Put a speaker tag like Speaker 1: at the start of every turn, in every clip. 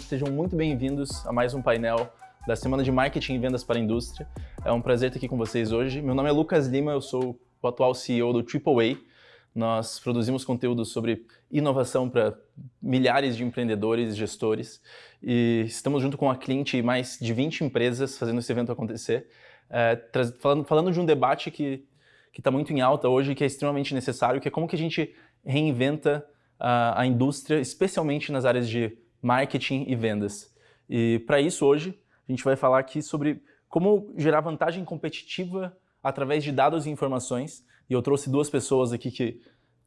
Speaker 1: Sejam muito bem-vindos a mais um painel da Semana de Marketing e Vendas para a Indústria. É um prazer estar aqui com vocês hoje. Meu nome é Lucas Lima, eu sou o atual CEO do AAA. Nós produzimos conteúdo sobre inovação para milhares de empreendedores e gestores e estamos junto com a cliente e mais de 20 empresas fazendo esse evento acontecer, é, falando, falando de um debate que está muito em alta hoje que é extremamente necessário, que é como que a gente reinventa a, a indústria, especialmente nas áreas de marketing e vendas. E para isso, hoje, a gente vai falar aqui sobre como gerar vantagem competitiva através de dados e informações. E eu trouxe duas pessoas aqui que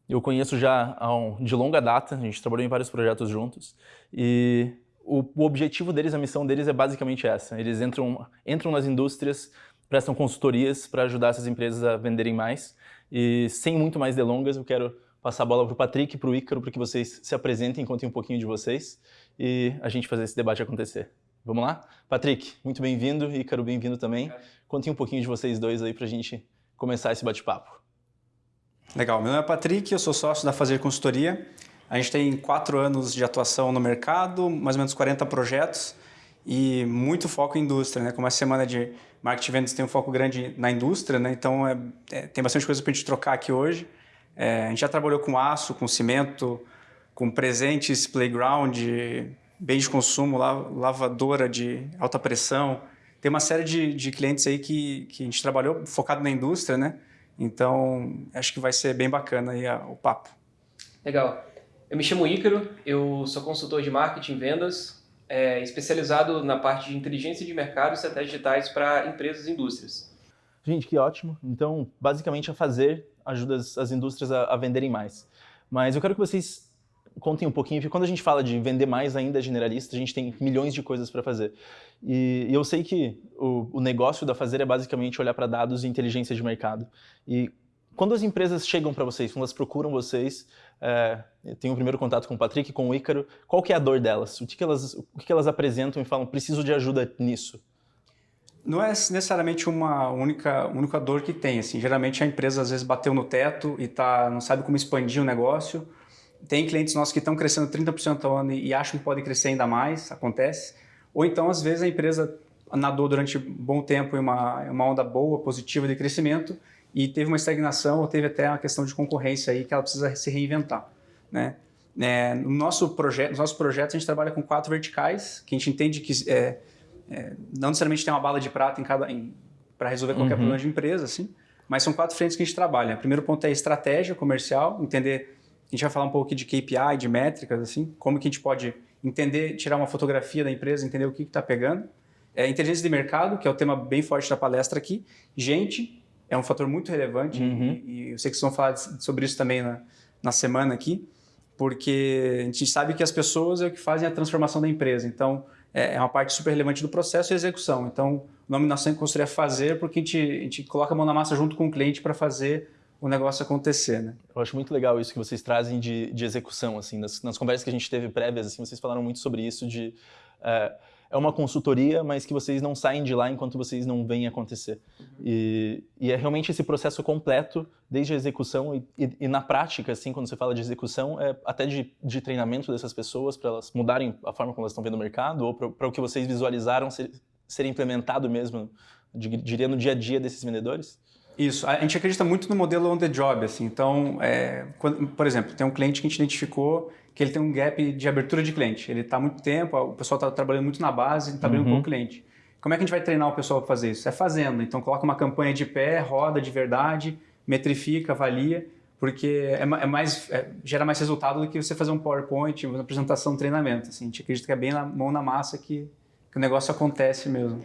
Speaker 1: eu conheço já um, de longa data, a gente trabalhou em vários projetos juntos. E o, o, objetivo deles, a missão deles é basicamente essa. Eles entram, entram nas indústrias, prestam consultorias para ajudar essas empresas a venderem mais. E sem muito mais delongas, eu quero passar a bola para o Patrick e para o Ícaro para que vocês se apresentem, contem um pouquinho de vocês e a gente fazer esse debate acontecer. Vamos lá? Patrick, muito bem-vindo, Ícaro, bem-vindo também. Contem um pouquinho de vocês dois aí para a gente começar esse bate-papo.
Speaker 2: Legal, meu nome é Patrick, eu sou sócio da Fazer Consultoria. A gente tem quatro anos de atuação no mercado, mais ou menos 40 projetos e muito foco em indústria, né? Como a semana de marketing vendas tem um foco grande na indústria, né? Então é, é, tem bastante coisa para a gente trocar aqui hoje. É, a gente já trabalhou com aço, com cimento, com presentes, playground, bens de consumo, lavadora de alta pressão. Tem uma série de, de clientes aí que, que a gente trabalhou focado na indústria, né? Então, acho que vai ser bem bacana aí a, o papo.
Speaker 3: Legal. Eu me chamo Ícaro, eu sou consultor de marketing e vendas, é, especializado na parte de inteligência de mercado e estratégias digitais para empresas e indústrias.
Speaker 1: Gente, que ótimo. Então, basicamente, a fazer ajuda as, as indústrias a, a, venderem mais. Mas eu quero que vocês contem um pouquinho, porque quando a gente fala de vender mais ainda generalista, a gente tem milhões de coisas para fazer. E, e, eu sei que o, o negócio da Fazer é basicamente olhar para dados e inteligência de mercado. E quando as empresas chegam para vocês, quando elas procuram vocês, é, tem o primeiro contato com o Patrick, com o Ícaro, qual que é a dor delas? O que, que, elas, o que, que elas apresentam e falam, preciso de ajuda nisso?
Speaker 2: Não é necessariamente uma única, única dor que tem. Assim. Geralmente a empresa às vezes bateu no teto e tá, não sabe como expandir o negócio. Tem clientes nossos que estão crescendo 30% ao ano e acham que podem crescer ainda mais, acontece. Ou então, às vezes, a empresa nadou durante um bom tempo em uma, uma onda boa, positiva de crescimento e teve uma estagnação ou teve até uma questão de concorrência aí que ela precisa se reinventar. Né? É, no nosso projeto, nos nossos projetos a gente trabalha com quatro verticais, que a gente entende que é, é, não necessariamente tem uma bala de prata em cada para resolver qualquer uhum. problema de empresa, assim, mas são quatro frentes que a gente trabalha. O primeiro ponto é estratégia comercial, entender, a gente vai falar um pouco aqui de KPI, de métricas, assim, como que a gente pode entender, tirar uma fotografia da empresa, entender o que está pegando. É, inteligência de mercado, que é o tema bem forte da palestra aqui. Gente é um fator muito relevante uhum. e, e, eu sei que vocês vão falar sobre isso também na, na semana aqui, porque a gente sabe que as pessoas é o que fazem a transformação da empresa. Então, é, é uma parte super relevante do processo e execução. Então, o nome Nação Consultoria é fazer porque a gente, a gente coloca a mão na massa junto com o cliente para fazer o negócio acontecer, né?
Speaker 1: Eu acho muito legal isso que vocês trazem de, de execução, assim, nas, nas conversas que a gente teve prévias, assim, vocês falaram muito sobre isso de... É, é uma consultoria, mas que vocês não saem de lá enquanto vocês não veem acontecer. Uhum. E, e, é realmente esse processo completo, desde a execução e, e, e, na prática, assim, quando você fala de execução, é até de, de treinamento dessas pessoas para elas mudarem a forma como elas estão vendo o mercado ou para o que vocês visualizaram ser, ser implementado mesmo, diria, no dia a dia desses vendedores?
Speaker 2: Isso, a gente acredita muito no modelo on the job, assim, então, é, quando, por exemplo, tem um cliente que a gente identificou que ele tem um gap de abertura de cliente, ele está há muito tempo, o pessoal está trabalhando muito na base, está abrindo uhum. com o cliente. Como é que a gente vai treinar o pessoal para fazer isso? É fazendo, então coloca uma campanha de pé, roda de verdade, metrifica, avalia, porque é, é mais, é, gera mais resultado do que você fazer um PowerPoint, uma apresentação, um treinamento, assim, a gente acredita que é bem na mão na massa que, que o negócio acontece mesmo.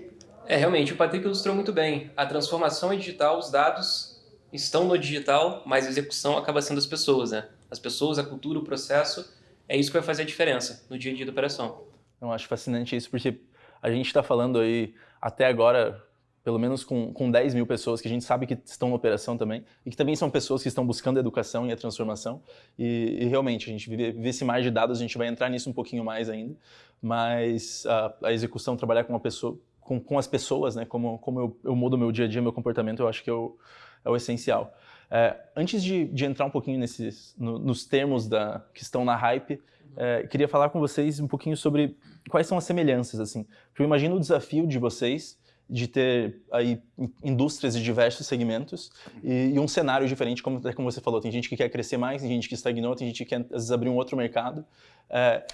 Speaker 3: É, realmente, o Patrick ilustrou muito bem. A transformação é digital, os dados estão no digital, mas a execução acaba sendo as pessoas, né? As pessoas, a cultura, o processo, é isso que vai fazer a diferença no dia a dia da operação.
Speaker 1: Eu acho fascinante isso, porque a gente está falando aí, até agora, pelo menos com, com 10 mil pessoas que a gente sabe que estão na operação também, e que também são pessoas que estão buscando a educação e a transformação, e, e realmente, a gente vive, esse mar de dados, a gente vai entrar nisso um pouquinho mais ainda, mas a, a execução, trabalhar com uma pessoa, com, com as pessoas, né? Como, como eu, eu mudo meu dia a dia, meu comportamento, eu acho que é o, é o essencial. É, antes de, de, entrar um pouquinho nesses, no, nos termos da, que estão na hype, É, queria falar com vocês um pouquinho sobre quais são as semelhanças, assim. Porque eu imagino o desafio de vocês de ter aí indústrias de diversos segmentos e, e, um cenário diferente, como, como você falou, tem gente que quer crescer mais, tem gente que estagnou, tem gente que quer às vezes abrir um outro mercado. É,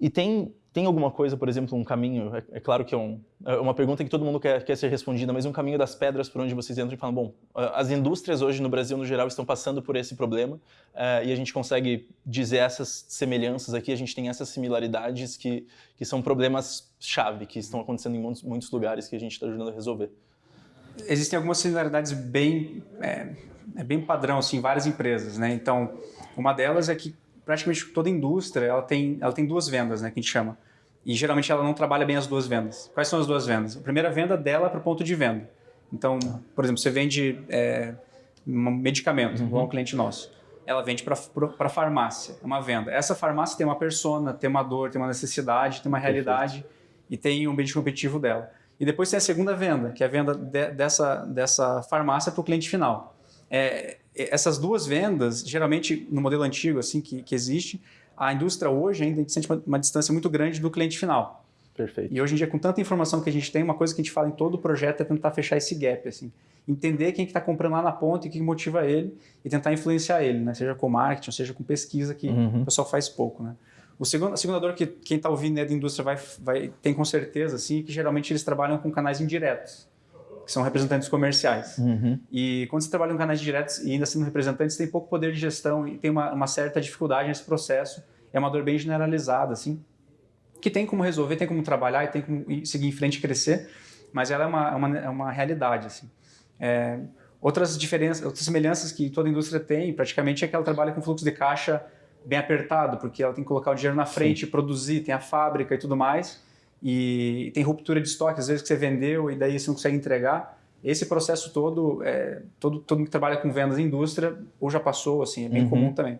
Speaker 1: e tem tem alguma coisa, por exemplo, um caminho, é, é claro que é, um, é, uma pergunta que todo mundo quer, quer ser respondida, mas um caminho das pedras por onde vocês entram e falam, bom, as indústrias hoje no Brasil, no geral, estão passando por esse problema é, e a gente consegue dizer essas semelhanças aqui, a gente tem essas similaridades que, que são problemas-chave, que estão acontecendo em muitos, muitos lugares que a gente está ajudando a resolver.
Speaker 2: Existem algumas similaridades bem, é, é bem padrão, assim, em várias empresas, né? Então, uma delas é que praticamente toda indústria ela tem, ela tem duas vendas, né, que a gente chama. E geralmente ela não trabalha bem as duas vendas. Quais são as duas vendas? A primeira venda dela é para o ponto de venda. Então, por exemplo, você vende é, um medicamento, uhum. um cliente nosso. Ela vende para a farmácia, é uma venda. Essa farmácia tem uma persona, tem uma dor, tem uma necessidade, tem uma realidade Perfeito. e tem um benefício competitivo dela. E depois tem a segunda venda, que é a venda de, dessa, dessa farmácia para o cliente final. É, essas duas vendas, geralmente no modelo antigo assim que, que existe, a indústria hoje ainda sente uma, uma, distância muito grande do cliente final.
Speaker 1: Perfeito.
Speaker 2: E hoje em dia, com tanta informação que a gente tem, uma coisa que a gente fala em todo o projeto é tentar fechar esse gap, assim. Entender quem está que tá comprando lá na ponta e o que motiva ele e tentar influenciar ele, né? Seja com marketing, seja com pesquisa, que uhum. o pessoal faz pouco, né? O segundo, a segunda dor que quem está ouvindo né, da indústria vai, vai, tem com certeza, assim, é que geralmente eles trabalham com canais indiretos que são representantes comerciais. Uhum. E quando você trabalha em canais diretos e ainda sendo representante, você tem pouco poder de gestão e tem uma, uma, certa dificuldade nesse processo. É uma dor bem generalizada, assim, que tem como resolver, tem como trabalhar e tem como seguir em frente e crescer, mas ela é uma, é uma, é uma realidade, assim. É, outras diferenças, outras semelhanças que toda indústria tem, praticamente, é que ela trabalha com fluxo de caixa bem apertado, porque ela tem que colocar o dinheiro na frente, Sim. produzir, tem a fábrica e tudo mais e tem ruptura de estoque, às vezes que você vendeu e daí você não consegue entregar. Esse processo todo, é, todo, todo mundo que trabalha com vendas em indústria ou já passou, assim, é bem uhum. comum também.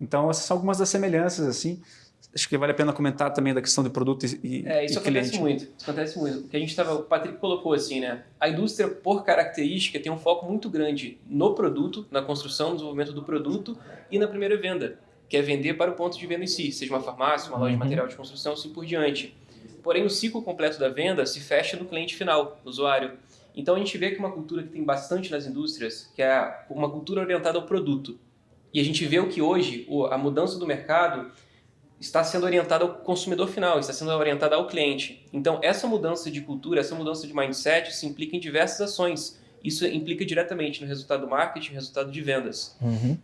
Speaker 2: Então, essas são algumas das semelhanças, assim. Acho que vale a pena comentar também da questão de produto e,
Speaker 3: é, isso
Speaker 2: e
Speaker 3: acontece
Speaker 2: cliente.
Speaker 3: muito. Isso acontece muito. O que a gente estava, o Patrick colocou assim, né? A indústria, por característica, tem um foco muito grande no produto, na construção, no desenvolvimento do produto e na primeira venda, que é vender para o ponto de venda em si, seja uma farmácia, uma loja de uhum. material de construção, assim por diante. Porém, o ciclo completo da venda se fecha no cliente final, no usuário. Então a gente vê que uma cultura que tem bastante nas indústrias, que é uma cultura orientada ao produto. E a gente vê o que hoje a mudança do mercado está sendo orientada ao consumidor final, está sendo orientada ao cliente. Então essa mudança de cultura, essa mudança de mindset se implica em diversas ações. Isso implica diretamente no resultado do marketing, no resultado de vendas. Uhum.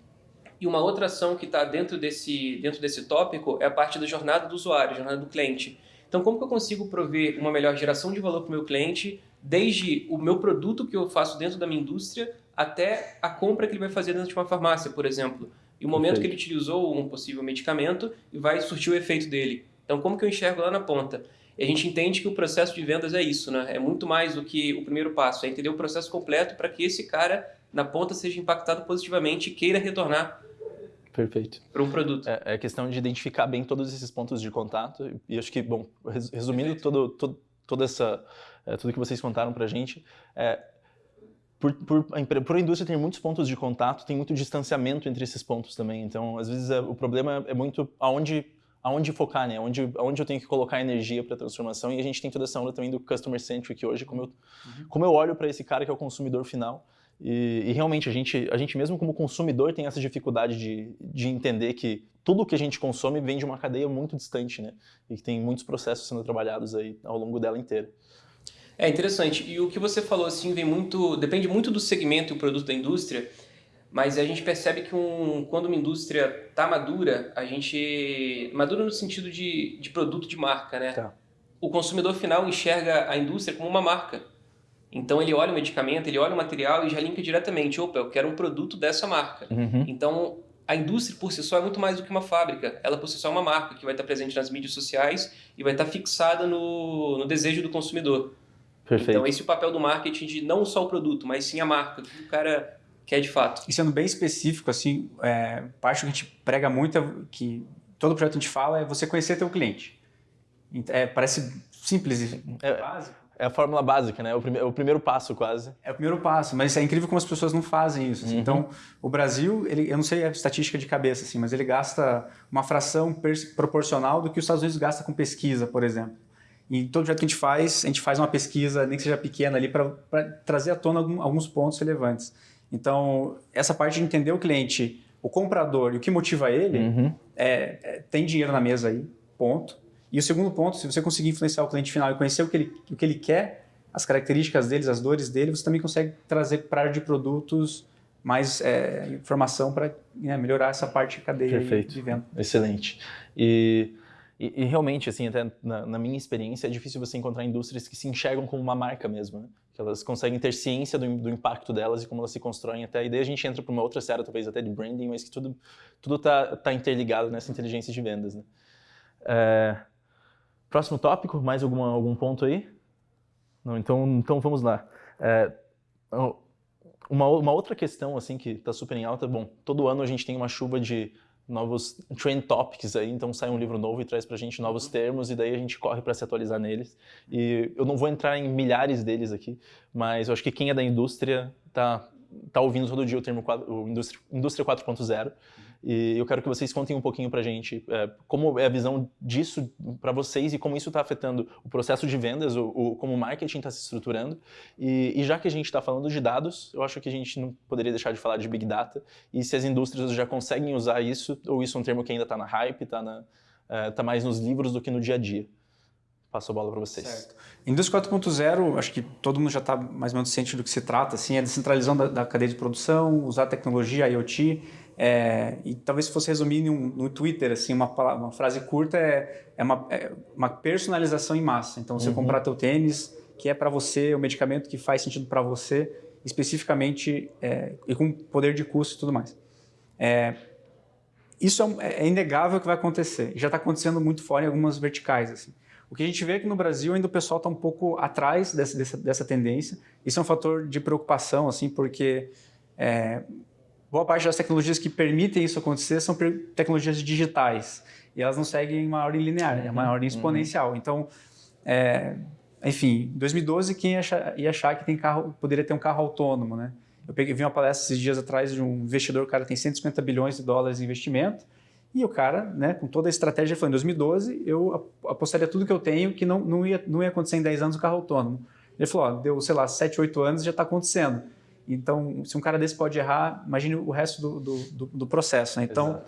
Speaker 3: E uma outra ação que está dentro desse, dentro desse tópico é a parte da jornada do usuário, jornada do cliente. Então, como que eu consigo prover uma melhor geração de valor para o meu cliente, desde o meu produto que eu faço dentro da minha indústria até a compra que ele vai fazer dentro de uma farmácia, por exemplo. E o momento Perfeito. que ele utilizou um possível medicamento e vai surtir o efeito dele. Então, como que eu enxergo lá na ponta? E a gente entende que o processo de vendas é isso, né? É muito mais do que o primeiro passo, é entender o processo completo para que esse cara na ponta seja impactado positivamente e queira retornar
Speaker 1: Perfeito.
Speaker 3: Para um produto.
Speaker 1: É, é, questão de identificar bem todos esses pontos de contato. E acho que, bom, resumindo todo, todo, toda essa, é, tudo que vocês contaram para a gente, é, por, por, a, por a indústria ter muitos pontos de contato, tem muito distanciamento entre esses pontos também. Então, às vezes, é, o problema é muito aonde aonde focar, né? Onde, aonde eu tenho que colocar energia para a transformação. E a gente tem toda essa onda também do customer centric hoje, como eu, uhum. como eu olho para esse cara que é o consumidor final e, e, realmente, a gente, a gente mesmo como consumidor tem essa dificuldade de, de entender que tudo que a gente consome vem de uma cadeia muito distante, né? E que tem muitos processos sendo trabalhados aí ao longo dela inteira.
Speaker 3: É interessante. E o que você falou, assim, vem muito... Depende muito do segmento e o produto da indústria, mas a gente percebe que um, quando uma indústria está madura, a gente... Madura no sentido de, de produto de marca, né? Tá. O consumidor final enxerga a indústria como uma marca. Então ele olha o medicamento, ele olha o material e já linka diretamente. Opa, eu quero um produto dessa marca. Uhum. Então a indústria por si só é muito mais do que uma fábrica. Ela por si só é uma marca que vai estar presente nas mídias sociais e vai estar fixada no, no desejo do consumidor. Perfeito. Então esse é o papel do marketing de não só o produto, mas sim a marca, o que o cara quer de fato.
Speaker 2: E sendo bem específico, assim, é, parte que a gente prega muito, é que todo projeto a gente fala, é você conhecer teu cliente. É, parece simples e é, básico.
Speaker 1: É, a fórmula básica, né? É o, prime é o primeiro passo quase.
Speaker 2: É o primeiro passo, mas é incrível como as pessoas não fazem isso. Assim. Uhum. Então, o Brasil, ele, eu não sei a estatística de cabeça, assim, mas ele gasta uma fração proporcional do que os Estados Unidos gasta com pesquisa, por exemplo. E todo jeito que a gente faz, a gente faz uma pesquisa, nem que seja pequena ali, para trazer à tona algum, alguns pontos relevantes. Então, essa parte de entender o cliente, o comprador e o que motiva ele, uhum. é, é, tem dinheiro na mesa aí, ponto. E o segundo ponto, se você conseguir influenciar o cliente final e conhecer o que ele, o que ele quer, as características deles, as dores dele, você também consegue trazer para a área de produtos mais é, informação para né, melhorar essa parte de cadeia
Speaker 1: Perfeito.
Speaker 2: de venda.
Speaker 1: Excelente. E e, e, realmente, assim, até na, na, minha experiência, é difícil você encontrar indústrias que se enxergam como uma marca mesmo, né? que elas conseguem ter ciência do, do, impacto delas e como elas se constroem até. E daí a gente entra para uma outra série, talvez até de branding, mas que tudo tudo está tá interligado nessa inteligência de vendas. Né? É... Próximo tópico, mais alguma, algum ponto aí? Não, então, então vamos lá. É... Uma, uma outra questão assim que está super em alta, bom, todo ano a gente tem uma chuva de novos trend topics aí, então sai um livro novo e traz pra gente novos termos e daí a gente corre para se atualizar neles. E eu não vou entrar em milhares deles aqui, mas eu acho que quem é da indústria tá tá ouvindo todo dia o termo o indústria, indústria 4.0 e eu quero que vocês contem um pouquinho para a gente é, como é a visão disso para vocês e como isso está afetando o processo de vendas, o, o como o marketing está se estruturando. E, e, já que a gente está falando de dados, eu acho que a gente não poderia deixar de falar de Big Data e se as indústrias já conseguem usar isso, ou isso é um termo que ainda está na hype, está é, tá mais nos livros do que no dia a dia. Passo a bola para vocês. Certo.
Speaker 2: Indústria 4.0, acho que todo mundo já está mais ou menos ciente do que se trata, assim, é a descentralização da, da cadeia de produção, usar tecnologia, IoT, é, e talvez se fosse resumir no Twitter, assim, uma, uma frase curta é, é, uma, é, uma, personalização em massa. Então, você uhum. comprar teu tênis, que é para você, o medicamento que faz sentido para você, especificamente é, e com poder de custo e tudo mais. É, isso é, é, inegável que vai acontecer. Já está acontecendo muito fora em algumas verticais. Assim. O que a gente vê é que no Brasil ainda o pessoal está um pouco atrás dessa, dessa, dessa, tendência. Isso é um fator de preocupação, assim, porque boa parte das tecnologias que permitem isso acontecer são tecnologias digitais. E elas não seguem uma ordem linear, é uma uhum. ordem exponencial. Uhum. Então, é, enfim, em 2012, quem ia achar, ia achar, que tem carro, poderia ter um carro autônomo, né? Eu peguei, vi uma palestra esses dias atrás de um investidor, o cara tem 150 bilhões de dólares de investimento, e o cara, né, com toda a estratégia, falou, em 2012 eu apostaria tudo que eu tenho que não, não, ia, não ia acontecer em 10 anos o carro autônomo. Ele falou, ó, deu, sei lá, 7, 8 anos já está acontecendo. Então, se um cara desse pode errar, imagine o resto do, do, do processo. Né? Então,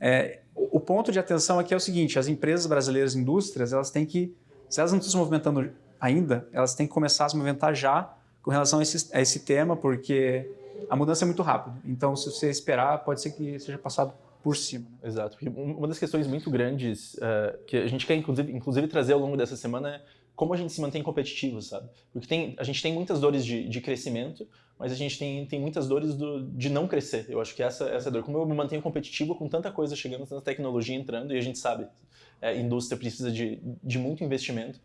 Speaker 2: é, o, ponto de atenção aqui é o seguinte, as empresas brasileiras, indústrias, elas têm que, se elas não estão se movimentando ainda, elas têm que começar a se movimentar já com relação a esse, a esse tema, porque a mudança é muito rápida. Então, se você esperar, pode ser que seja passado por cima.
Speaker 1: Né? Exato. Uma das questões muito grandes uh, que a gente quer, inclusive, inclusive, trazer ao longo dessa semana é como a gente se mantém competitivo, sabe? Porque tem, a gente tem muitas dores de, de crescimento, mas a gente tem, tem muitas dores do, de não crescer. Eu acho que essa, essa é a dor. Como eu me mantenho competitivo com tanta coisa chegando, tanta tecnologia entrando, e a gente sabe, é, a indústria precisa de, de muito investimento.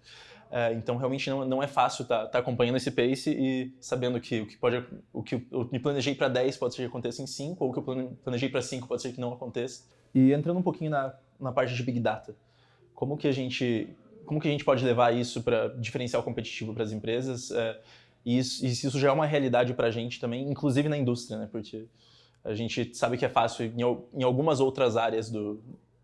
Speaker 1: É, então, realmente não, não é fácil estar tá, tá acompanhando esse pace e sabendo que o que pode, o que eu me planejei para 10 pode ser que aconteça em 5, ou o que eu planejei para 5 pode ser que não aconteça. E entrando um pouquinho na, na parte de Big Data, como que a gente como que a gente pode levar isso para diferencial competitivo para as empresas? É, e, isso, e se isso já é uma realidade para a gente também, inclusive na indústria, né? Porque a gente sabe que é fácil em, em algumas outras áreas do,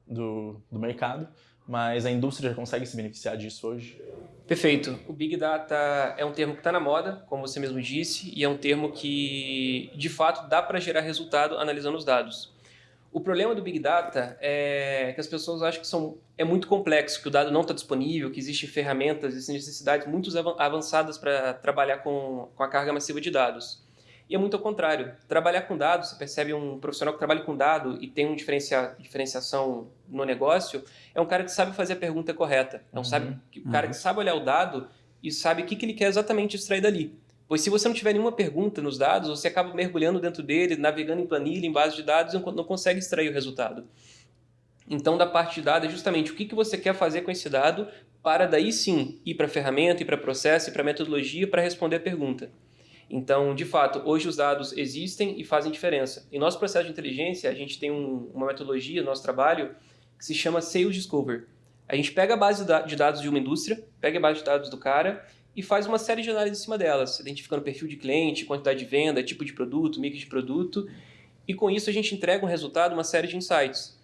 Speaker 1: do, do mercado, mas a indústria já consegue se beneficiar disso hoje?
Speaker 3: Perfeito. O Big Data é um termo que está na moda, como você mesmo disse, e é um termo que, de fato, dá para gerar resultado analisando os dados. O problema do Big Data é que as pessoas acham que são, é muito complexo, que o dado não está disponível, que existem ferramentas, existem necessidades muito avançadas para trabalhar com, com a carga massiva de dados. E é muito ao contrário. Trabalhar com dados, você percebe um profissional que trabalha com dado e tem uma diferencia, diferenciação no negócio, é um cara que sabe fazer a pergunta correta. É um, uhum, sabe, um cara uhum. que sabe olhar o dado e sabe o que, que ele quer exatamente extrair dali. Pois se você não tiver nenhuma pergunta nos dados, você acaba mergulhando dentro dele, navegando em planilha, em base de dados, e não consegue extrair o resultado. Então, da parte de dados é justamente o que, que você quer fazer com esse dado para daí sim ir para a ferramenta, ir para processo, ir para metodologia para responder a pergunta. Então, de fato, hoje os dados existem e fazem diferença. Em nosso processo de inteligência, a gente tem um, uma metodologia, nosso trabalho, que se chama Sales Discover. A gente pega a base de dados de uma indústria, pega a base de dados do cara e faz uma série de análises em cima delas, identificando perfil de cliente, quantidade de venda, tipo de produto, mix de produto, e com isso a gente entrega um resultado, uma série de insights.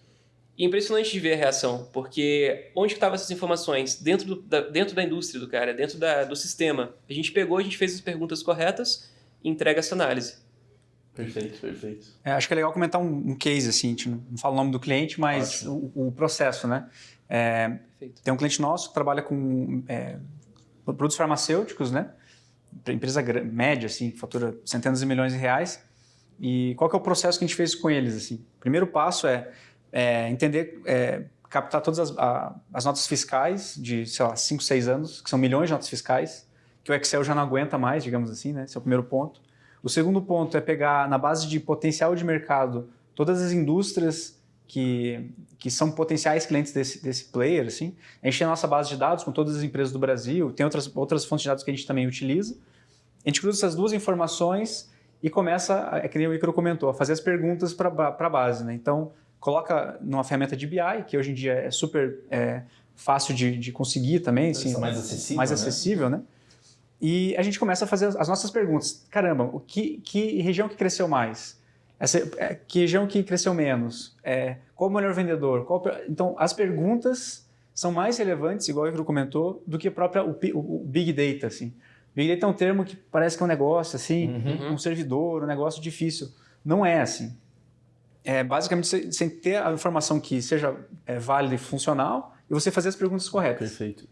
Speaker 3: E é impressionante de ver a reação, porque onde estavam essas informações? Dentro, do, da, dentro da indústria do cara, dentro da, do sistema. A gente pegou, a gente fez as perguntas corretas e entrega essa análise.
Speaker 1: Perfeito, perfeito.
Speaker 2: É, acho que é legal comentar um, um, case, assim, a gente não fala o nome do cliente, mas o, o, processo, né? É, tem um cliente nosso que trabalha com é, produtos farmacêuticos, né? Empresa média, assim, que fatura centenas de milhões de reais. E qual que é o processo que a gente fez com eles, assim? Primeiro passo é, é entender, é, captar todas as, a, as notas fiscais de, sei lá, 5, 6 anos, que são milhões de notas fiscais, que o Excel já não aguenta mais, digamos assim, né? Esse é o primeiro ponto. O segundo ponto é pegar, na base de potencial de mercado, todas as indústrias que, que são potenciais clientes desse, desse player, assim. A gente tem a nossa base de dados com todas as empresas do Brasil, tem outras, outras fontes de dados que a gente também utiliza. A gente cruza essas duas informações e começa, é que nem o Icaro comentou, a fazer as perguntas para a base. Né? Então, coloca numa ferramenta de BI, que hoje em dia é super é, fácil de, de, conseguir também. Assim,
Speaker 1: mais acessível,
Speaker 2: mais
Speaker 1: né?
Speaker 2: acessível, né? E a gente começa a fazer as nossas perguntas. Caramba, o que, que região que cresceu mais? Essa, é, que região que cresceu menos? É, qual o melhor vendedor? Qual, então, as perguntas são mais relevantes, igual o Icaro comentou, do que própria, o, o, Big Data. Assim. Big Data é um termo que parece que é um negócio, assim, uhum. um servidor, um negócio difícil. Não é assim. É basicamente sem ter a informação que seja é, válida e funcional e você fazer as perguntas corretas.
Speaker 1: Perfeito.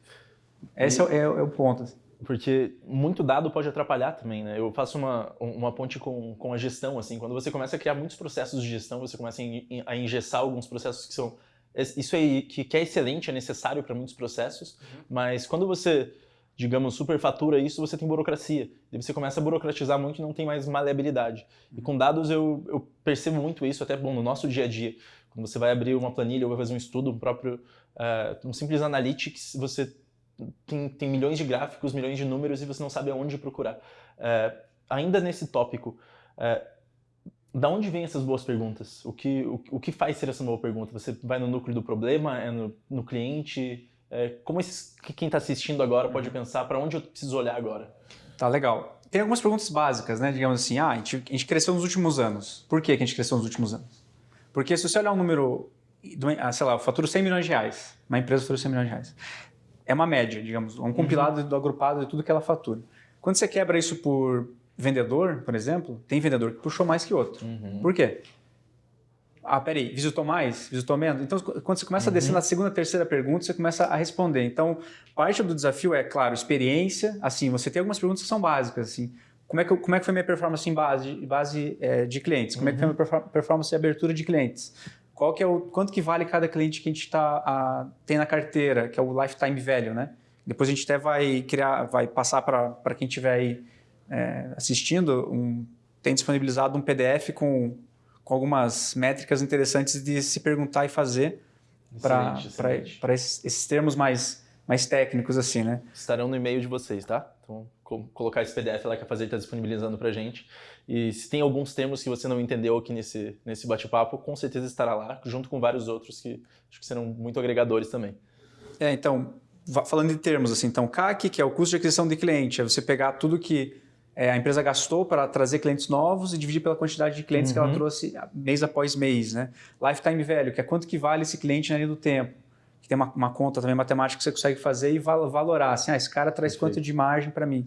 Speaker 2: Esse e... é, é, é o ponto.
Speaker 1: Porque muito dado pode atrapalhar também, né? Eu faço uma, uma ponte com, com a gestão, assim, quando você começa a criar muitos processos de gestão, você começa a engessar alguns processos que são... Isso aí que, que é excelente, é necessário para muitos processos, uhum. mas quando você, digamos, superfatura isso, você tem burocracia. E você começa a burocratizar muito e não tem mais maleabilidade. Uhum. E com dados eu, eu percebo muito isso, até bom, no nosso dia a dia. Quando você vai abrir uma planilha ou vai fazer um estudo, um próprio, uh, um simples analytics, você tem, tem milhões de gráficos, milhões de números e você não sabe aonde procurar. É, ainda nesse tópico, é, da onde vêm essas boas perguntas? O que, o, o, que faz ser essa boa pergunta? Você vai no núcleo do problema? É no, no cliente? É, como esses, quem está assistindo agora pode pensar para onde eu preciso olhar agora?
Speaker 2: Tá, legal. Tem algumas perguntas básicas, né? Digamos assim, ah, a gente, a gente cresceu nos últimos anos. Por que, a gente cresceu nos últimos anos? Porque se você olhar um número, ah, sei lá, eu faturo 100 milhões de reais, uma empresa fatura 100 milhões de reais é uma média, digamos, um compilado uhum. do agrupado de tudo que ela fatura. Quando você quebra isso por vendedor, por exemplo, tem vendedor que puxou mais que outro. Uhum. Por quê? Ah, peraí, visitou mais? Visitou menos? Então, quando você começa uhum. a descer uhum. na segunda, terceira pergunta, você começa a responder. Então, parte do desafio é, claro, experiência. Assim, você tem algumas perguntas que são básicas, assim. Como é que, como é que foi minha performance em base, base é, de clientes? Como é que foi minha uhum. performance de abertura de clientes? Qual que é o quanto que vale cada cliente que a gente tá, tem na carteira, que é o lifetime value, né? Depois a gente até vai criar, vai passar para quem estiver aí é, assistindo, um, tem disponibilizado um PDF com, com algumas métricas interessantes de se perguntar e fazer para esses, esses termos mais, mais técnicos assim, né?
Speaker 1: Estarão no e-mail de vocês, tá? Então, colocar esse PDF lá que a Fazer está disponibilizando para a gente. E se tem alguns termos que você não entendeu aqui nesse, nesse bate-papo, com certeza estará lá, junto com vários outros que acho que serão muito agregadores também.
Speaker 2: É, então, falando de termos, assim, então, CAC, que é o custo de aquisição de cliente, é você pegar tudo que é, a empresa gastou para trazer clientes novos e dividir pela quantidade de clientes uhum. que ela uhum. trouxe mês após mês, né? Lifetime value, que é quanto que vale esse cliente na linha do tempo que tem uma, uma, conta também matemática que você consegue fazer e valorar, assim, ah, esse cara traz Perfeito. quanto de margem para mim.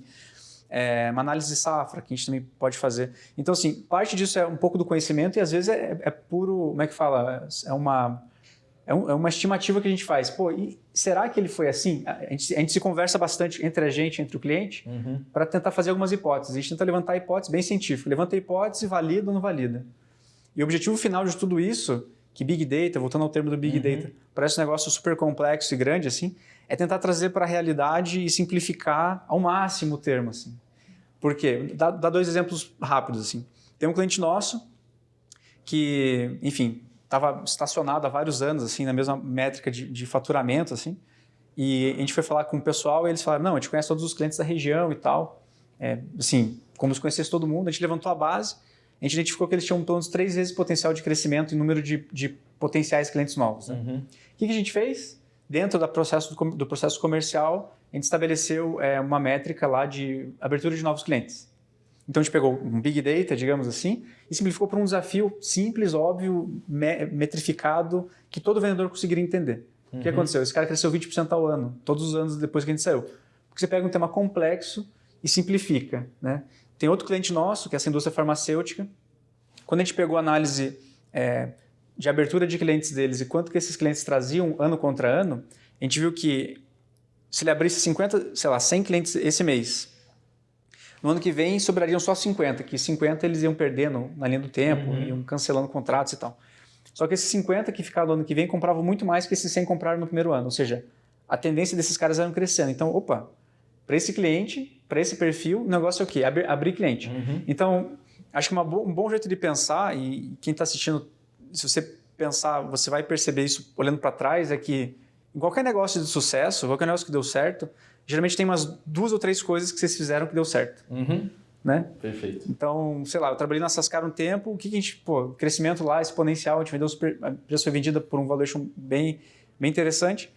Speaker 2: É, uma análise de safra, que a gente também pode fazer. Então, assim, parte disso é um pouco do conhecimento e às vezes é, é puro, como é que fala? É uma, é, um, é, uma estimativa que a gente faz. Pô, e será que ele foi assim? A gente, a gente se conversa bastante entre a gente, entre o cliente, uhum. para tentar fazer algumas hipóteses. A gente tenta levantar hipóteses bem científicas. Levanta a hipótese, valida ou não valida. E o objetivo final de tudo isso que Big Data, voltando ao termo do Big uhum. Data, parece um negócio super complexo e grande, assim, é tentar trazer para a realidade e simplificar ao máximo o termo, assim. Por quê? Dá, dá dois exemplos rápidos, assim. Tem um cliente nosso que, enfim, estava estacionado há vários anos, assim, na mesma métrica de, de, faturamento, assim, e a gente foi falar com o pessoal e eles falaram, não, a gente conhece todos os clientes da região e tal, é, assim, como se conhecesse todo mundo, a gente levantou a base a gente identificou que eles tinham pelo menos três vezes potencial de crescimento em número de, de potenciais clientes novos. Né? Uhum. O que, que, a gente fez? dentro do processo, do, do processo comercial, a gente estabeleceu é, uma métrica lá de abertura de novos clientes. Então a gente pegou um Big Data, digamos assim, e simplificou para um desafio simples, óbvio, me metrificado, que todo vendedor conseguiria entender. Uhum. O que uhum. aconteceu? Esse cara cresceu 20% ao ano, todos os anos depois que a gente saiu. Porque você pega um tema complexo e simplifica. Né? Tem outro cliente nosso, que é essa indústria farmacêutica. Quando a gente pegou a análise é, de abertura de clientes deles e quanto que esses clientes traziam ano contra ano, a gente viu que se ele abrisse 50, sei lá, 100 clientes esse mês, no ano que vem sobrariam só 50, que 50 eles iam perdendo na linha do tempo, uhum. iam cancelando contratos e tal. Só que esses 50 que ficaram no ano que vem compravam muito mais que esses 100 compraram no primeiro ano, ou seja, a tendência desses caras era crescendo. Então, opa, para esse cliente, para esse perfil, o negócio é o quê? Abrir, abrir cliente. Uhum. Então, acho que bo um bom jeito de pensar, e quem está assistindo, se você pensar, você vai perceber isso olhando para trás, é que em qualquer negócio de sucesso, qualquer negócio que deu certo, geralmente tem umas duas ou três coisas que vocês fizeram que deu certo.
Speaker 1: Uhum.
Speaker 2: Né?
Speaker 1: Perfeito.
Speaker 2: Então, sei lá, eu trabalhei na Sascar um tempo, o que, que a gente, pô, crescimento lá exponencial, a gente vendeu super, a empresa foi vendida por um valuation bem, bem interessante.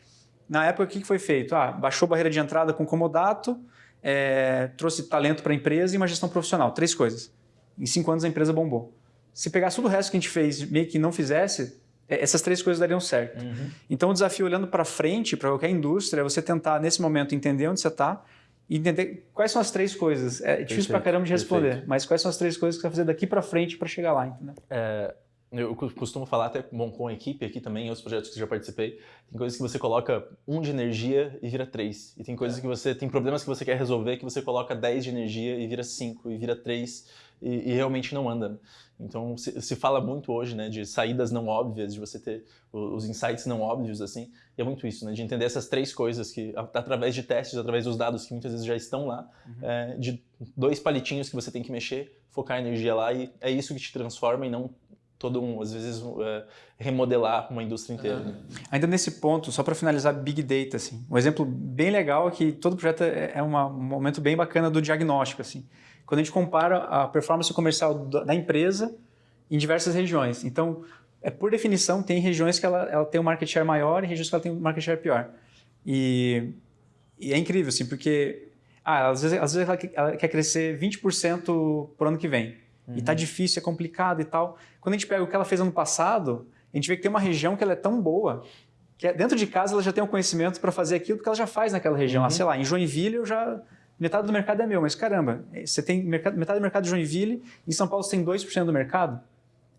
Speaker 2: Na época, o que, que foi feito? Ah, baixou a barreira de entrada com comodato, é, trouxe talento para a empresa e uma gestão profissional. Três coisas. Em cinco anos a empresa bombou. Se pegasse todo o resto que a gente fez meio que não fizesse, é, essas três coisas dariam certo. Uhum. Então, o desafio olhando para frente, para qualquer indústria, é você tentar, nesse momento, entender onde você está e entender quais são as três coisas. É difícil para caramba de responder, perfeito. mas quais são as três coisas que você vai fazer daqui para frente para chegar lá, entendeu?
Speaker 1: É, eu costumo falar até bom, com a equipe aqui também, em outros projetos que já participei, tem coisas que você coloca um de energia e vira três. E tem coisas é. que você, tem problemas que você quer resolver que você coloca 10 de energia e vira cinco, e vira três, e, e realmente não anda. Então se, se, fala muito hoje, né, de saídas não óbvias, de você ter os insights não óbvios, assim, e é muito isso, né, de entender essas três coisas que, através de testes, através dos dados que muitas vezes já estão lá, uhum. é, de dois palitinhos que você tem que mexer, focar a energia lá, e é isso que te transforma e não todo um, às vezes, uh, remodelar uma indústria inteira. Uhum.
Speaker 2: Ainda nesse ponto, só para finalizar, Big Data, assim, um exemplo bem legal é que todo projeto é, é uma, um momento bem bacana do diagnóstico, assim, quando a gente compara a performance comercial da empresa em diversas regiões. Então, é, por definição, tem regiões que ela, ela tem um market share maior e regiões que ela tem um market share pior. E, e é incrível, assim, porque ah, às vezes, às vezes ela, ela quer crescer 20% por ano que vem. Uhum. E tá difícil, é complicado e tal. Quando a gente pega o que ela fez ano passado, a gente vê que tem uma região que ela é tão boa que é, dentro de casa ela já tem o um conhecimento para fazer aquilo que ela já faz naquela região. Uhum. Ah, sei lá, em Joinville eu já metade do mercado é meu, mas caramba, você tem mercado, metade do mercado de Joinville, em São Paulo você tem 2% do mercado.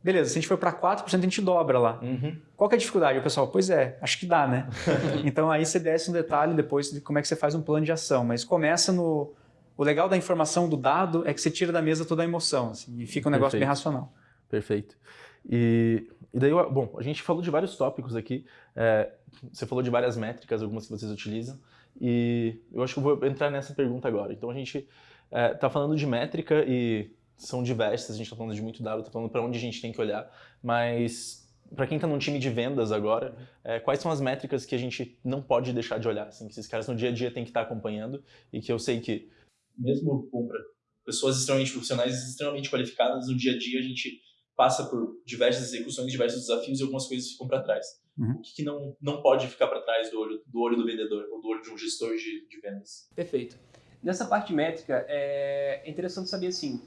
Speaker 2: Beleza, se a gente for para 4%, a gente dobra lá. Uhum. Qual que é a dificuldade? O pessoal, pois é, acho que dá, né? então aí você desce um detalhe depois de como é que você faz um plano de ação, mas começa no, o legal da informação, do dado, é que você tira da mesa toda a emoção, assim, e fica um negócio Perfeito. bem racional.
Speaker 1: Perfeito. E, e daí, bom, a gente falou de vários tópicos aqui, é, você falou de várias métricas, algumas que vocês utilizam, e eu acho que eu vou entrar nessa pergunta agora. Então a gente está é, tá falando de métrica e são diversas, a gente está falando de muito dado, está falando para onde a gente tem que olhar, mas para quem está num time de vendas agora, é, quais são as métricas que a gente não pode deixar de olhar, assim, que esses caras no dia a dia têm que estar tá acompanhando e que eu sei que mesmo para pessoas extremamente profissionais, extremamente qualificadas, no dia a dia a gente passa por diversas execuções, diversos desafios e algumas coisas ficam para trás. Uhum. O que, que, não, não pode ficar para trás do olho, do olho do vendedor ou do olho de um gestor de, de vendas?
Speaker 3: Perfeito. Nessa parte métrica, é interessante saber assim,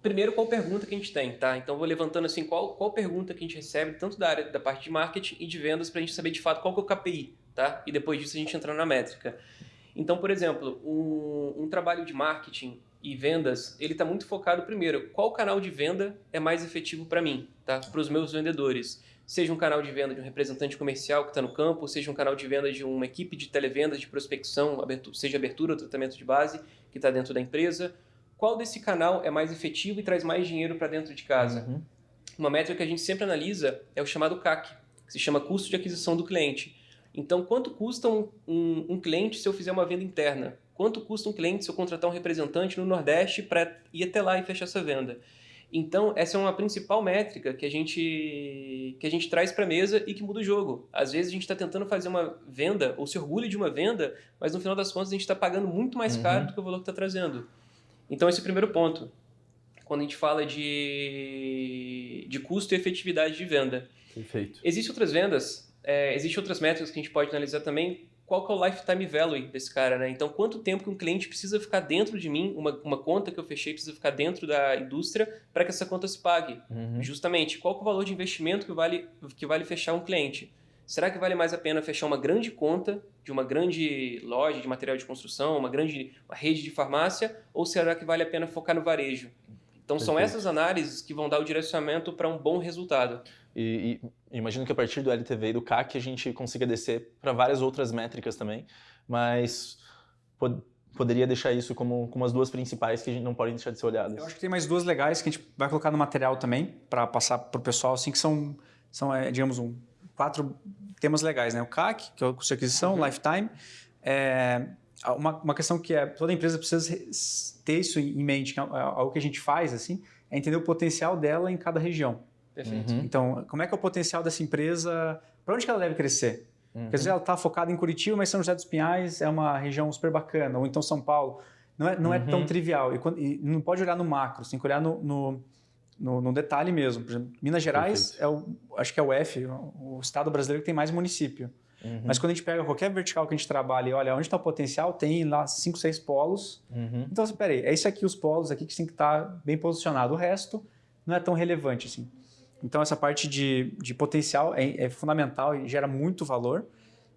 Speaker 3: primeiro qual pergunta que a gente tem, tá? Então vou levantando assim qual, qual pergunta que a gente recebe, tanto da área da parte de marketing e de vendas, para a gente saber de fato qual que é o KPI, tá? E depois disso a gente entrar na métrica. Então, por exemplo, um, um trabalho de marketing e vendas, ele está muito focado primeiro, qual canal de venda é mais efetivo para mim, tá? Para os meus vendedores. Seja um canal de venda de um representante comercial que está no campo, seja um canal de venda de uma equipe de televendas, de prospecção, abertura, seja abertura ou tratamento de base que está dentro da empresa. Qual desse canal é mais efetivo e traz mais dinheiro para dentro de casa? Uhum. Uma métrica que a gente sempre analisa é o chamado CAC, que se chama custo de aquisição do cliente. Então, quanto custa um, um, um, cliente se eu fizer uma venda interna? Quanto custa um cliente se eu contratar um representante no Nordeste para ir até lá e fechar essa venda? Então, essa é uma principal métrica que a gente, que a gente traz para a mesa e que muda o jogo. Às vezes a gente está tentando fazer uma venda ou se orgulha de uma venda, mas no final das contas a gente está pagando muito mais uhum. caro do que o valor que está trazendo. Então, esse é o primeiro ponto. Quando a gente fala de, de custo e efetividade de venda.
Speaker 1: Perfeito.
Speaker 3: Existem outras vendas É, Existem outras métricas que a gente pode analisar também. Qual que é o lifetime value desse cara, né? Então, quanto tempo que um cliente precisa ficar dentro de mim, uma, uma conta que eu fechei precisa ficar dentro da indústria para que essa conta se pague.
Speaker 1: Uhum.
Speaker 3: Justamente, qual que é o valor de investimento que vale, que vale fechar um cliente? Será que vale mais a pena fechar uma grande conta de uma grande loja de material de construção, uma grande uma rede de farmácia, ou será que vale a pena focar no varejo? Então são
Speaker 1: Perfeito.
Speaker 3: essas análises que vão dar o direcionamento para um bom resultado.
Speaker 1: E, e imagino que a partir do LTV e do CAC a gente consiga descer para várias outras métricas também, mas pod- poderia deixar isso como, como as duas principais que a gente não podem deixar de ser olhadas.
Speaker 2: Eu acho que tem mais duas legais que a gente vai colocar no material também, para passar para o pessoal, assim, que são, são é, digamos, um, quatro temas legais, né? O CAC, que é o custo de aquisição,
Speaker 3: Uhum.
Speaker 2: lifetime. É, uma, uma questão que é, toda empresa precisa ter isso em mente, que é algo que a gente faz, assim, é entender o potencial dela em cada região.
Speaker 3: Perfeito.
Speaker 1: Uhum.
Speaker 2: Então, como é que é o potencial dessa empresa, para onde que ela deve crescer?
Speaker 1: Uhum.
Speaker 2: Porque às vezes ela está focada em Curitiba, mas São José dos Pinhais é uma região super bacana, ou então São Paulo. Não é, não é tão
Speaker 1: Uhum.
Speaker 2: trivial. E, quando- e não pode olhar no macro, você tem que olhar no, no, no- no detalhe mesmo. Por exemplo, Minas Gerais é o, acho que é o F, o, estado brasileiro que tem mais município.
Speaker 1: Uhum.
Speaker 2: Mas quando a gente pega qualquer vertical que a gente trabalha e olha onde está o potencial, tem lá cinco, seis polos.
Speaker 1: Uhum.
Speaker 2: Então, peraí, é isso aqui os polos aqui que tem que estar bem posicionado. O resto não é tão relevante assim. Então, essa parte de, de potencial é, é fundamental e gera muito valor.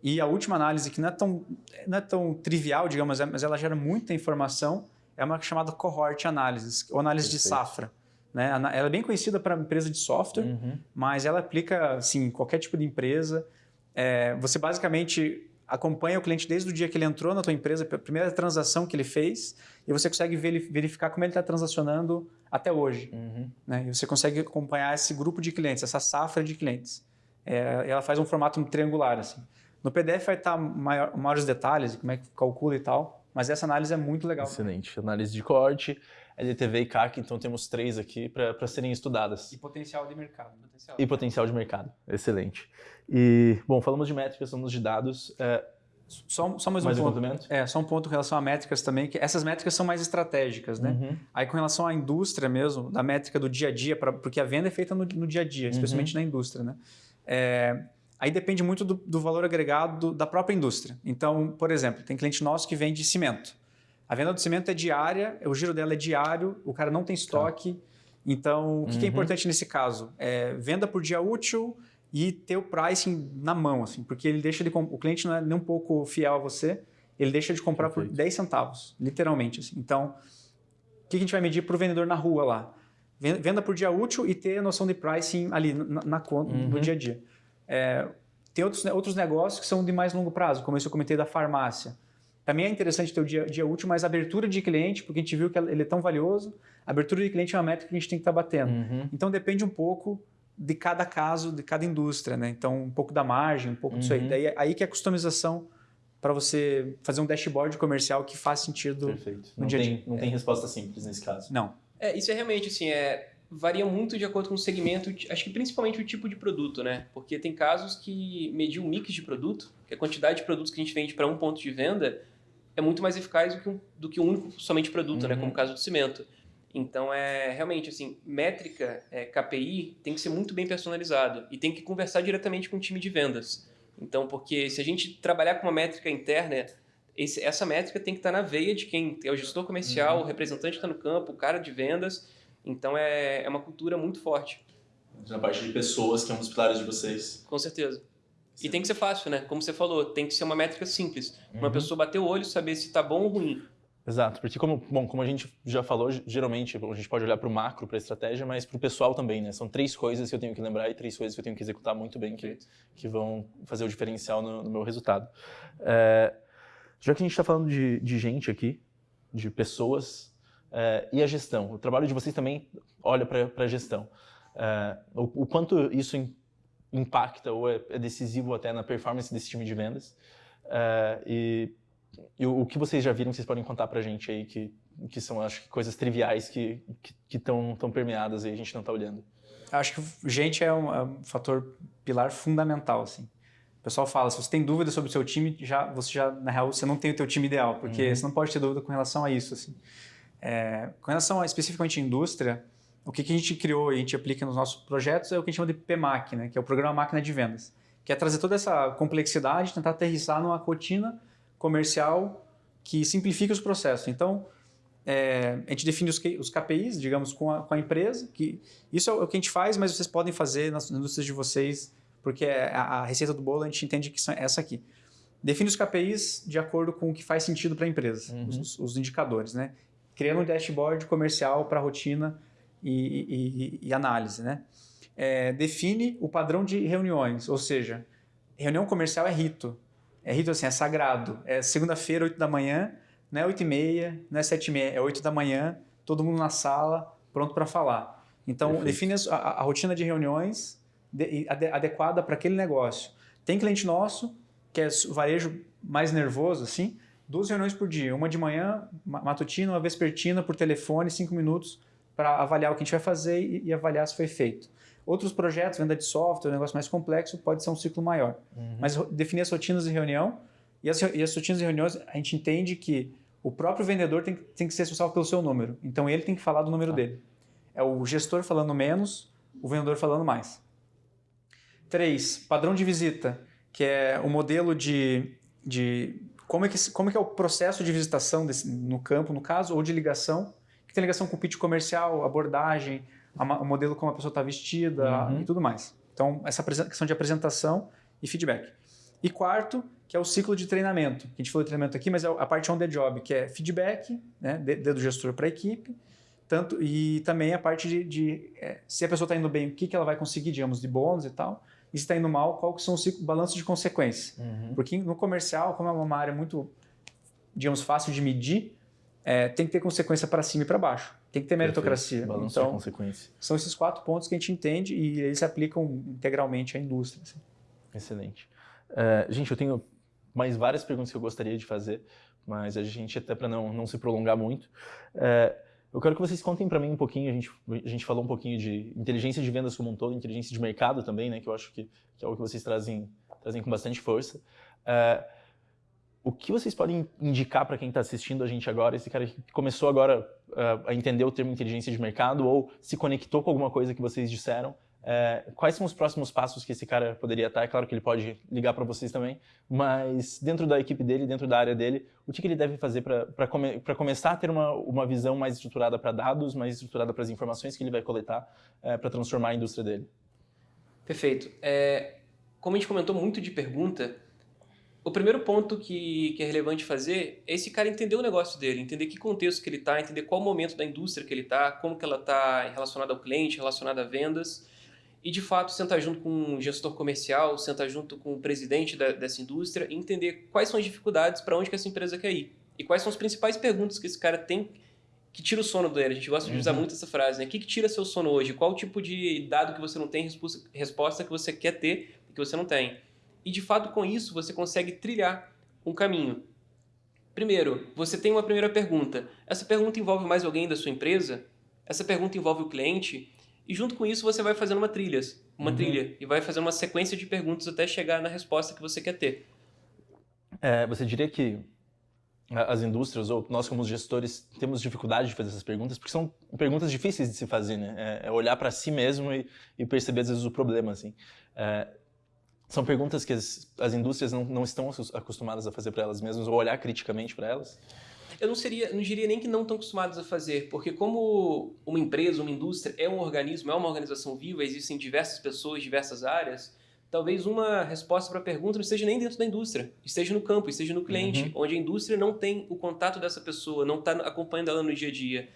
Speaker 2: E a última análise, que não é tão, não é tão trivial, digamos, é- mas ela gera muita informação, é uma chamada cohort analysis, ou análise de
Speaker 1: Perfeito.
Speaker 2: safra. Né? Ela é bem conhecida para empresa de software,
Speaker 1: Uhum.
Speaker 2: mas ela aplica assim, em qualquer tipo de empresa. É, você basicamente acompanha o cliente desde o dia que ele entrou na tua empresa, a primeira transação que ele fez, e você consegue veri- verificar como ele está transacionando até hoje.
Speaker 1: Uhum.
Speaker 2: Né? E você consegue acompanhar esse grupo de clientes, essa safra de clientes. É, ela faz um formato triangular. Assim. No PDF vai estar maior, maiores detalhes, como é que calcula e tal, mas essa análise é muito legal.
Speaker 1: Excelente. Análise de corte, LTV e CAC, então temos três aqui para serem estudadas.
Speaker 2: E potencial de mercado.
Speaker 3: Potencial.
Speaker 1: E potencial de mercado. Excelente. E, bom, falamos de métricas, falamos de dados. É,
Speaker 2: Só, só mais,
Speaker 1: mais
Speaker 2: um
Speaker 1: um
Speaker 2: ponto. É, só um ponto em relação a métricas também, que essas métricas são mais estratégicas, né?
Speaker 1: Uhum.
Speaker 2: Aí com relação à indústria mesmo, da métrica do dia a dia, pra, porque a venda é feita no, no dia a dia, especialmente na indústria, né? É, aí depende muito do, do valor agregado da própria indústria. Então, por exemplo, tem cliente nosso que vende cimento. A venda do cimento é diária, o giro dela é diário, o cara não tem estoque. Então, o que, que é
Speaker 1: Uhum.
Speaker 2: importante nesse caso? É venda por dia útil e ter o pricing na mão, assim, porque ele deixa de o cliente não é nem um pouco fiel a você, ele deixa de comprar por
Speaker 1: Perfeito.
Speaker 2: 10 centavos, literalmente. Assim. Então, o que a gente vai medir para o vendedor na rua lá? Ven- Venda por dia útil e ter a noção de pricing ali na, na conta, no
Speaker 1: Uhum.
Speaker 2: dia a dia. É, tem outros, outros negócios que são de mais longo prazo, como esse eu comentei da farmácia. Também é interessante ter o dia, dia útil, mas a abertura de cliente, porque a gente viu que ele é tão valioso, a abertura de cliente é uma métrica que a gente tem que estar batendo.
Speaker 1: Uhum.
Speaker 2: Então depende um pouco de cada caso, de cada indústria, né? Então um pouco da margem, um pouco disso aí.
Speaker 1: Uhum.
Speaker 2: Daí aí que é a customização para você fazer um dashboard comercial que faz sentido.
Speaker 1: Perfeito.
Speaker 2: no
Speaker 1: Não,
Speaker 2: dia a
Speaker 1: tem,
Speaker 2: dia.
Speaker 1: não tem resposta simples nesse caso.
Speaker 2: Não.
Speaker 3: É, isso é realmente assim, é, varia muito de acordo com o segmento, acho que principalmente o tipo de produto, né? Porque tem casos que medir um mix de produto, que a quantidade de produtos que a gente vende para um ponto de venda é muito mais eficaz do que um, do que um único somente produto, né?
Speaker 1: Uhum.
Speaker 3: Como o caso do cimento. Então é realmente assim, métrica, é, KPI tem que ser muito bem personalizado e tem que conversar diretamente com o time de vendas. Então, porque se a gente trabalhar com uma métrica interna, esse- essa métrica tem que estar na veia de quem é o gestor comercial,
Speaker 1: Uhum.
Speaker 3: o representante que está no campo, o cara de vendas. Então é, é uma cultura muito forte,
Speaker 1: Na parte de pessoas, que é um dos pilares de vocês.
Speaker 3: com certeza. E tem que ser fácil, né? Como você falou, tem que ser uma métrica simples. Uma
Speaker 1: Uhum.
Speaker 3: pessoa bater o olho, saber se tá bom ou ruim.
Speaker 1: Exato, porque como, bom, como a gente já falou, geralmente a gente pode olhar para o macro, para a estratégia, mas para o pessoal também, né? São três coisas que eu tenho que lembrar e três coisas que eu tenho que executar muito bem que, que vão fazer o diferencial no, no meu resultado. É, já que a gente está falando de, de gente aqui, de pessoas, é, e a gestão, o trabalho de vocês também olha para a gestão. É, o, o quanto isso impacta ou é, é decisivo até na performance desse time de vendas. É, e e o, o que vocês já viram, que vocês podem contar pra gente aí, que, que são, acho que, coisas triviais que estão tão permeadas e a gente não tá olhando.
Speaker 2: Acho que gente é um, é um fator pilar fundamental, assim. O pessoal fala, se você tem dúvida sobre o seu time, já, você já, na real, você não tem o teu time ideal, porque
Speaker 1: Uhum.
Speaker 2: você não pode ter dúvida com relação a isso, assim. É, com relação a, especificamente à indústria, o que, que a gente criou e a gente aplica nos nossos projetos é o que a gente chama de PMAC, né, que é o Programa Máquina de Vendas, que é trazer toda essa complexidade, tentar aterrissar numa rotina comercial que simplifica os processos. Então, é, a gente define os, os KPIs, digamos, com a, com a, empresa, que isso é o que a gente faz, mas vocês podem fazer nas indústrias de vocês, porque é a, a receita do bolo a gente entende que é essa aqui. Define os KPIs de acordo com o que faz sentido para a empresa, uhum. os, os, indicadores, né? Criando um dashboard comercial para rotina e, e, e, análise, né? É, define o padrão de reuniões, ou seja, reunião comercial é rito. É rito assim, é sagrado. É segunda-feira, 8 da manhã, não é 8 e meia, não é 7 e meia, é 8 da manhã, todo mundo na sala, pronto para falar. Então, Perfeito. define a, a, rotina de reuniões de, adequada para aquele negócio. Tem cliente nosso que é varejo mais nervoso, assim, duas reuniões por dia, uma de manhã, matutina, uma vespertina, por telefone, cinco minutos, para avaliar o que a gente vai fazer e, e, avaliar se foi feito. Outros projetos, venda de software, um negócio mais complexo, pode ser um ciclo maior. Uhum. Mas definir as rotinas de reunião, e as, e as rotinas de reuniões, a gente entende que o próprio vendedor tem, tem que ser responsável pelo seu número. Então ele tem que falar do número ah. dele. É o gestor falando menos, o vendedor falando mais. Três, padrão de visita que é o modelo de, de como, é que, como é que é o processo de visitação desse, no campo, no caso, ou de ligação, tem ligação com o pitch comercial, abordagem, a, o modelo como a pessoa está vestida uhum. e tudo mais. Então, essa questão de apresentação e feedback. E quarto, que é o ciclo de treinamento. A gente falou de treinamento aqui, mas é a parte on the job, que é feedback, né, do gestor para a equipe, tanto e também a parte de, de é, se a pessoa está indo bem, o que, que ela vai conseguir, digamos, de bônus e tal e se está indo mal, qual que são os balanços de consequência. Uhum. Porque no comercial, como é uma área muito, digamos, fácil de medir, é, tem que ter consequência para cima e para baixo. Tem que ter meritocracia.
Speaker 1: Balanço então, de consequência.
Speaker 2: São esses quatro pontos que a gente entende e eles se aplicam integralmente à indústria. Assim.
Speaker 1: Excelente. Uh, gente, eu tenho mais várias perguntas que eu gostaria de fazer, mas a gente, até para não, não se prolongar muito, uh, eu quero que vocês contem para mim um pouquinho, a gente, a gente falou um pouquinho de inteligência de vendas como um todo, inteligência de mercado também, né, que eu acho que, que é algo que vocês trazem, trazem com bastante força. Uh, o que vocês podem indicar para quem está assistindo a gente agora, esse cara que começou agora uh, a entender o termo inteligência de mercado ou se conectou com alguma coisa que vocês disseram, é, quais são os próximos passos que esse cara poderia estar? É claro que ele pode ligar para vocês também, mas dentro da equipe dele, dentro da área dele, o que, que ele deve fazer para come, começar a ter uma, uma visão mais estruturada para dados, mais estruturada para as informações que ele vai coletar é, para transformar a indústria dele?
Speaker 3: Perfeito. É, como a gente comentou muito de pergunta, o primeiro ponto que, que, é relevante fazer é esse cara entender o negócio dele, entender que contexto que ele está, entender qual momento da indústria que ele está, como que ela está relacionada ao cliente, relacionada a vendas, e de fato sentar junto com um gestor comercial, sentar junto com o presidente da, dessa indústria e entender quais são as dificuldades para onde que essa empresa quer ir. E quais são as principais perguntas que esse cara tem que tira o sono dele. A gente gosta de usar uhum. muito essa frase, né? O que, que tira seu sono hoje? Qual o tipo de dado que você não tem, resposta que você quer ter e que você não tem? E de fato, com isso, você consegue trilhar um caminho. Primeiro, você tem uma primeira pergunta. Essa pergunta envolve mais alguém da sua empresa? Essa pergunta envolve o cliente? E junto com isso você vai fazendo uma trilha, uma uhum. trilha e vai fazendo uma sequência de perguntas até chegar na resposta que você quer ter.
Speaker 1: É, você diria que as indústrias ou nós como gestores temos dificuldade de fazer essas perguntas porque são perguntas difíceis de se fazer, né? É, é olhar para si mesmo e, e, perceber às vezes o problema, assim. É, são perguntas que as, as indústrias não, não estão acostumadas a fazer para elas mesmas ou olhar criticamente para elas?
Speaker 3: eu não seria, não diria nem que não estão acostumados a fazer, porque como uma empresa, uma indústria é um organismo, é uma organização viva, existem diversas pessoas, diversas áreas, talvez uma resposta para a pergunta não esteja nem dentro da indústria, esteja no campo, esteja no cliente, uhum. onde a indústria não tem o contato dessa pessoa, não está acompanhando ela no dia a dia.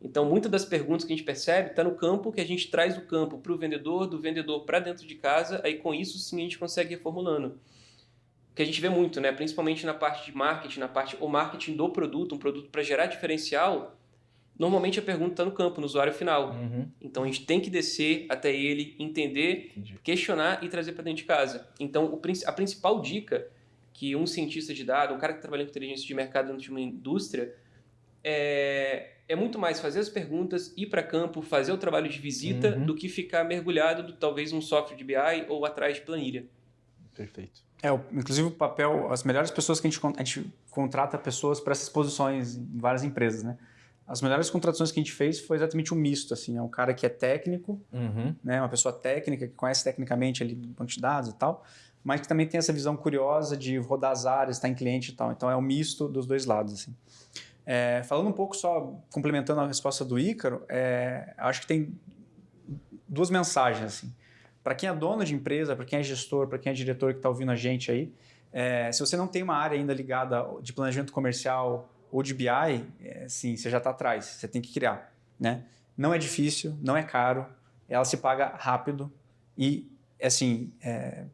Speaker 3: Então, muitas das perguntas que a gente percebe está no campo, que a gente traz do campo para o vendedor, do vendedor para dentro de casa, aí com isso sim a gente consegue ir reformulando que a gente vê muito, né? principalmente na parte de marketing, na parte o marketing do produto, um produto para gerar diferencial, normalmente a pergunta está no campo, no usuário final. Uhum. Então a gente tem que descer até ele, entender, Entendi. questionar e trazer para dentro de casa. Então o, a principal dica que um cientista de dados, um cara que trabalha com inteligência de mercado dentro de uma indústria, é, é muito mais fazer as perguntas, ir para campo, fazer o trabalho de visita, uhum. do que ficar mergulhado, do, talvez, um software de BI ou atrás de planilha.
Speaker 1: Perfeito.
Speaker 2: É, inclusive o papel, as melhores pessoas que a gente, a gente contrata pessoas para essas posições em várias empresas, né? As melhores contratações que a gente fez foi exatamente um misto, assim, é um cara que é técnico, uhum. né, uma pessoa técnica que conhece tecnicamente ali banco de dados e tal, mas que também tem essa visão curiosa de rodar as áreas, estar em cliente e tal. Então é um misto dos dois lados. Assim. É, falando um pouco só, complementando a resposta do Ícaro, é, acho que tem duas mensagens. assim. Para quem é dono de empresa, para quem é gestor, para quem é diretor que está ouvindo a gente aí, é, se você não tem uma área ainda ligada de planejamento comercial ou de BI, é, sim, você já está atrás, você tem que criar. Né? Não é difícil, não é caro, ela se paga rápido e, assim, é,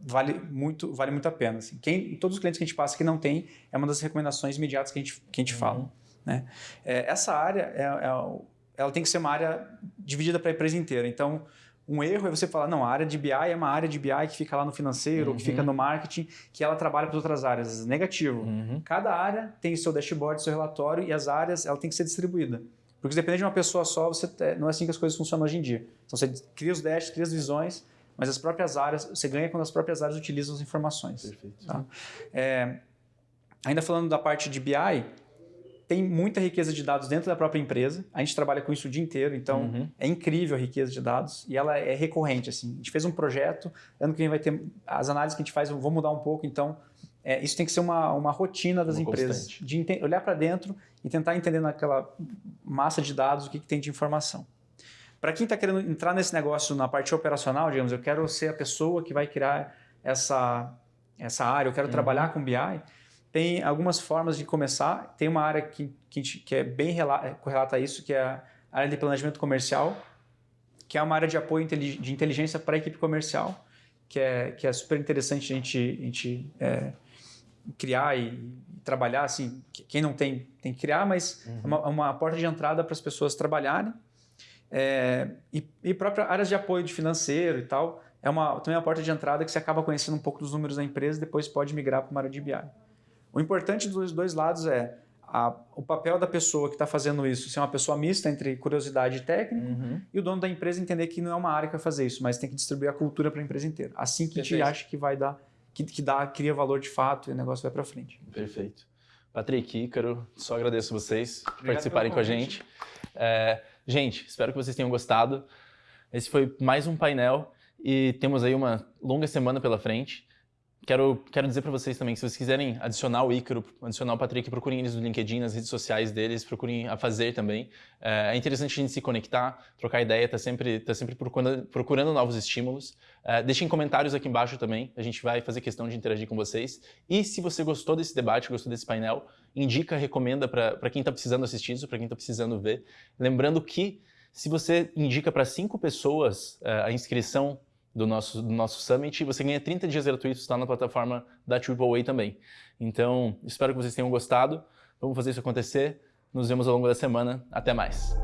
Speaker 2: vale muito, vale muito a pena. Assim. Quem, todos os clientes que a gente passa que não tem, é uma das recomendações imediatas que a gente, que a gente uhum. fala. Né? É, essa área, é, é, ela tem que ser uma área dividida para a empresa inteira. Então, um erro é você falar, não, a área de BI é uma área de BI que fica lá no financeiro, uhum. ou que fica uhum. no marketing, que ela trabalha para outras áreas. Negativo. Uhum. Cada área tem seu dashboard, seu relatório, e as áreas ela tem que ser distribuída. Porque dependendo de uma pessoa só, você não é assim que as coisas funcionam hoje em dia. Então você cria os dashs, cria as visões, mas as próprias áreas, você ganha quando as próprias áreas utilizam as informações. Perfeito. Tá? É, ainda falando da parte de BI, tem muita riqueza de dados dentro da própria empresa. A gente trabalha com isso o dia inteiro, então uhum. é incrível a riqueza de dados e ela é recorrente. Assim. A gente fez um projeto, ano que vem vai ter as análises que a gente faz, vou mudar um pouco, então é, isso tem que ser uma, uma rotina das uma empresas, constante. de olhar para dentro e tentar entender naquela massa de dados o que, que tem de informação. Para quem está querendo entrar nesse negócio na parte operacional, digamos, eu quero ser a pessoa que vai criar essa, essa área, eu quero uhum. trabalhar com BI, tem algumas formas de começar. Tem uma área que, que, que é bem correlata a isso, que é a área de planejamento comercial, que é uma área de apoio de inteligência para a equipe comercial, que é, que é super interessante a gente, a gente é, criar e, trabalhar, assim, quem não tem, tem que criar, mas uhum. é uma, uma, porta de entrada para as pessoas trabalharem. É, e, e própria áreas de apoio de financeiro e tal, é uma, também é uma porta de entrada que você acaba conhecendo um pouco dos números da empresa e depois pode migrar para uma área de BI. O importante dos dois lados é a, o papel da pessoa que está fazendo isso ser uma pessoa mista entre curiosidade e técnico uhum. e o dono da empresa entender que não é uma área que vai fazer isso, mas tem que distribuir a cultura para a empresa inteira. Assim que Perfeito. a gente acha que vai dar que, que dá, cria valor de fato e o negócio vai para frente.
Speaker 1: Perfeito. Patrick, Ícaro, só agradeço vocês por participarem com a gente. É, gente, espero que vocês tenham gostado. Esse foi mais um painel e temos aí uma longa semana pela frente. Quero, quero dizer para vocês também que se vocês quiserem adicionar o Ícaro, adicionar o Patrick, procurem eles no LinkedIn, nas redes sociais deles, procurem a fazer também. É, é interessante a gente se conectar, trocar ideia, tá sempre, tá sempre procurando, procurando novos estímulos. É, deixem comentários aqui embaixo também, a gente vai fazer questão de interagir com vocês. E se você gostou desse debate, gostou desse painel, indica, recomenda para quem está precisando assistir isso, para quem está precisando ver. Lembrando que se você indica para cinco pessoas é, a inscrição do nosso, do nosso Summit, você ganha 30 dias gratuitos lá na plataforma da AAA também. Então, espero que vocês tenham gostado. Vamos fazer isso acontecer. Nos vemos ao longo da semana. Até mais.